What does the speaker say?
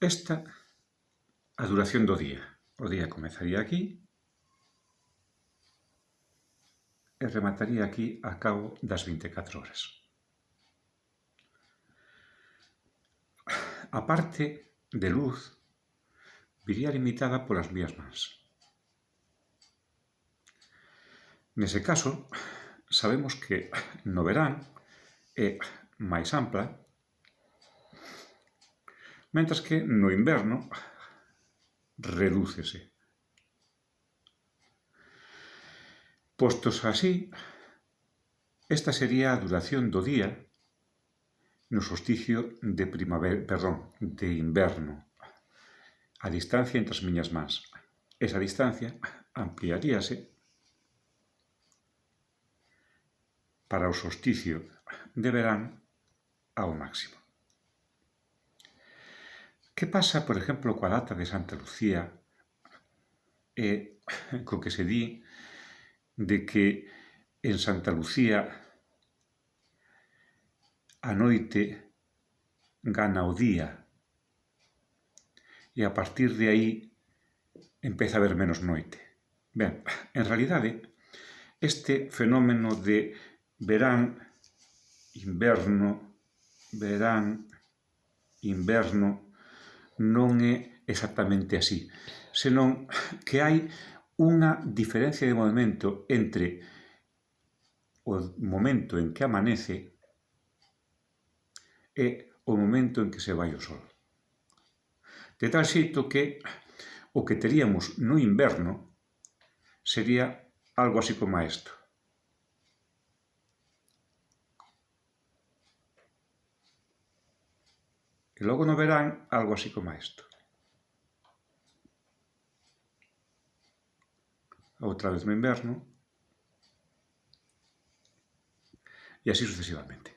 Esta a duración do día. O día comezaría aquí e remataría aquí a cabo das 24 horas. A parte de luz viría limitada polas mías mans. Nese caso, sabemos que no verán é máis ampla Mentras que no inverno redúcese. Postos así, esta sería a duración do día no solsticio de primavera, perdón, de inverno. A distancia entre as miñas mans. Esa distancia ampliaríase para o solsticio de verán ao máximo. Que pasa, por exemplo, coa data de Santa Lucía eh, e co que se di de que en Santa Lucía a noite gana o día e a partir de aí empeza a haber menos noite. Ben, en realidade, este fenómeno de verán, inverno, verán, inverno, non é exactamente así, senón que hai unha diferencia de movimento entre o momento en que amanece e o momento en que se vai o sol. De tal xeito que o que teríamos no inverno sería algo así como isto. E logo no verán algo así como isto. Outra vez no inverno. E así sucesivamente.